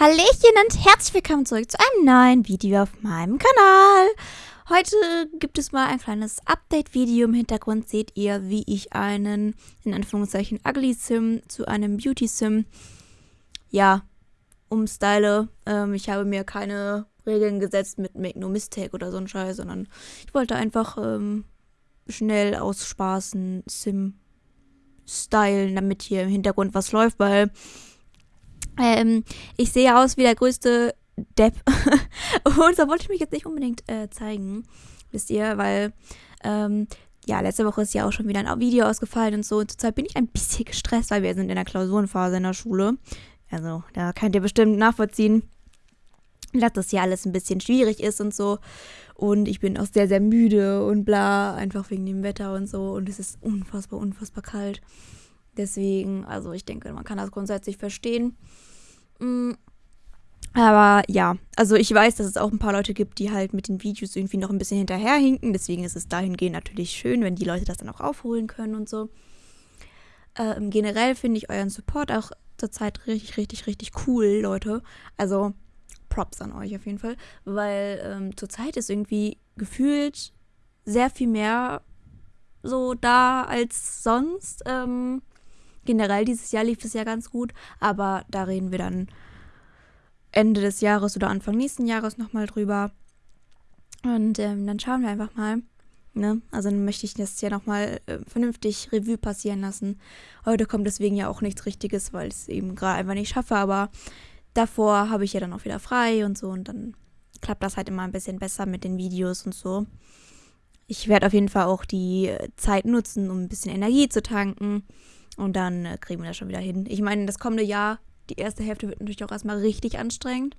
Hallöchen und herzlich willkommen zurück zu einem neuen Video auf meinem Kanal. Heute gibt es mal ein kleines Update-Video. Im Hintergrund seht ihr, wie ich einen, in Anführungszeichen, Ugly Sim zu einem Beauty Sim, ja, umstyle. Ähm, ich habe mir keine Regeln gesetzt mit Make No Mistake oder so ein Scheiß, sondern ich wollte einfach ähm, schnell ausspaßen, Sim stylen, damit hier im Hintergrund was läuft, weil ähm, ich sehe aus wie der größte Depp. und da wollte ich mich jetzt nicht unbedingt äh, zeigen, wisst ihr, weil ähm, ja, letzte Woche ist ja auch schon wieder ein Video ausgefallen und so. Und zurzeit bin ich ein bisschen gestresst, weil wir sind in der Klausurenphase in der Schule. Also, da könnt ihr bestimmt nachvollziehen, dass das hier alles ein bisschen schwierig ist und so. Und ich bin auch sehr, sehr müde und bla, einfach wegen dem Wetter und so. Und es ist unfassbar, unfassbar kalt. Deswegen, also ich denke, man kann das grundsätzlich verstehen. Mm. Aber ja, also ich weiß, dass es auch ein paar Leute gibt, die halt mit den Videos irgendwie noch ein bisschen hinterherhinken. Deswegen ist es dahingehend natürlich schön, wenn die Leute das dann auch aufholen können und so. Ähm, generell finde ich euren Support auch zurzeit richtig, richtig, richtig cool, Leute. Also Props an euch auf jeden Fall, weil ähm, zurzeit ist irgendwie gefühlt sehr viel mehr so da als sonst. Ähm, generell dieses Jahr lief es ja ganz gut, aber da reden wir dann Ende des Jahres oder Anfang nächsten Jahres nochmal drüber. Und ähm, dann schauen wir einfach mal. Ne? Also dann möchte ich das ja nochmal äh, vernünftig Revue passieren lassen. Heute kommt deswegen ja auch nichts Richtiges, weil ich es eben gerade einfach nicht schaffe, aber davor habe ich ja dann auch wieder frei und so und dann klappt das halt immer ein bisschen besser mit den Videos und so. Ich werde auf jeden Fall auch die Zeit nutzen, um ein bisschen Energie zu tanken und dann äh, kriegen wir das schon wieder hin. Ich meine, das kommende Jahr, die erste Hälfte wird natürlich auch erstmal richtig anstrengend.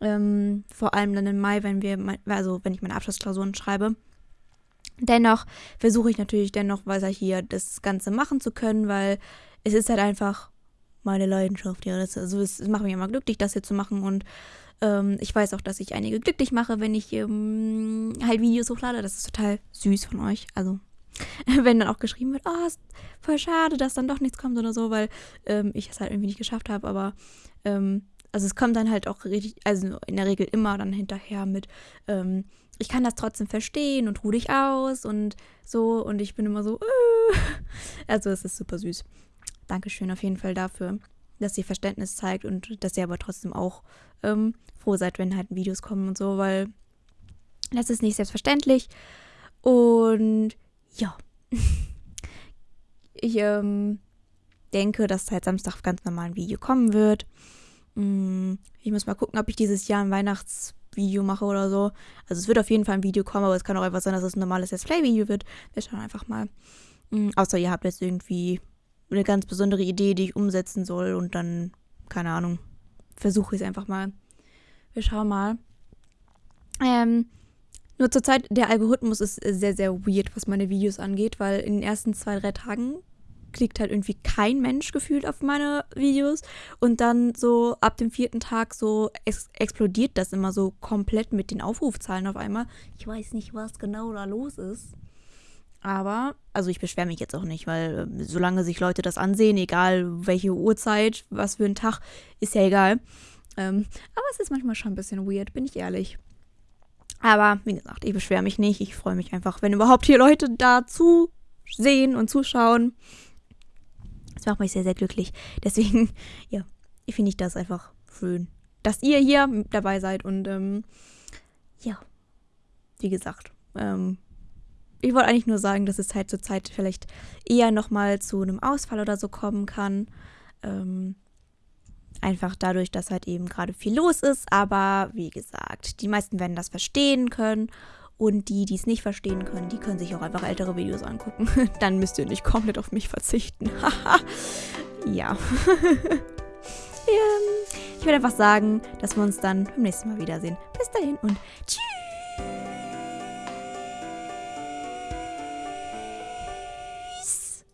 Ähm, vor allem dann im Mai, wenn wir, also wenn ich meine Abschlussklausuren schreibe. Dennoch versuche ich natürlich dennoch weiter hier das Ganze machen zu können, weil es ist halt einfach meine Leidenschaft. Ja, das, also es, es macht mich immer glücklich, das hier zu machen und ähm, ich weiß auch, dass ich einige glücklich mache, wenn ich ähm, halt Videos hochlade. Das ist total süß von euch. Also wenn dann auch geschrieben wird, oh, voll schade, dass dann doch nichts kommt oder so, weil ähm, ich es halt irgendwie nicht geschafft habe. Aber ähm, also es kommt dann halt auch richtig, also in der Regel immer dann hinterher mit, ähm, ich kann das trotzdem verstehen und ruh dich aus und so und ich bin immer so, äh. also es ist super süß. Dankeschön auf jeden Fall dafür, dass ihr Verständnis zeigt und dass ihr aber trotzdem auch ähm, froh seid, wenn halt Videos kommen und so, weil das ist nicht selbstverständlich und ja. ich ähm, denke, dass seit Samstag ganz normal ein Video kommen wird. Mm, ich muss mal gucken, ob ich dieses Jahr ein Weihnachtsvideo mache oder so. Also es wird auf jeden Fall ein Video kommen, aber es kann auch einfach sein, dass es ein normales Let's Play-Video wird. Wir schauen einfach mal. Mm, außer ihr habt jetzt irgendwie eine ganz besondere Idee, die ich umsetzen soll und dann, keine Ahnung, versuche ich es einfach mal. Wir schauen mal. Ähm, nur zurzeit, der Algorithmus ist sehr, sehr weird, was meine Videos angeht, weil in den ersten zwei, drei Tagen klickt halt irgendwie kein Mensch gefühlt auf meine Videos. Und dann so ab dem vierten Tag so ex explodiert das immer so komplett mit den Aufrufzahlen auf einmal. Ich weiß nicht, was genau da los ist. Aber, also ich beschwere mich jetzt auch nicht, weil äh, solange sich Leute das ansehen, egal welche Uhrzeit, was für ein Tag, ist ja egal. Ähm, aber es ist manchmal schon ein bisschen weird, bin ich ehrlich. Aber wie gesagt, ich beschwere mich nicht. Ich freue mich einfach, wenn überhaupt hier Leute dazu sehen und zuschauen. Das macht mich sehr, sehr glücklich. Deswegen, ja, finde ich das einfach schön, dass ihr hier dabei seid. Und ähm, ja, wie gesagt, ähm, ich wollte eigentlich nur sagen, dass es halt zur Zeit vielleicht eher nochmal zu einem Ausfall oder so kommen kann. Ähm, Einfach dadurch, dass halt eben gerade viel los ist. Aber wie gesagt, die meisten werden das verstehen können. Und die, die es nicht verstehen können, die können sich auch einfach ältere Videos angucken. Dann müsst ihr nicht komplett auf mich verzichten. ja. ich würde einfach sagen, dass wir uns dann beim nächsten Mal wiedersehen. Bis dahin und tschüss.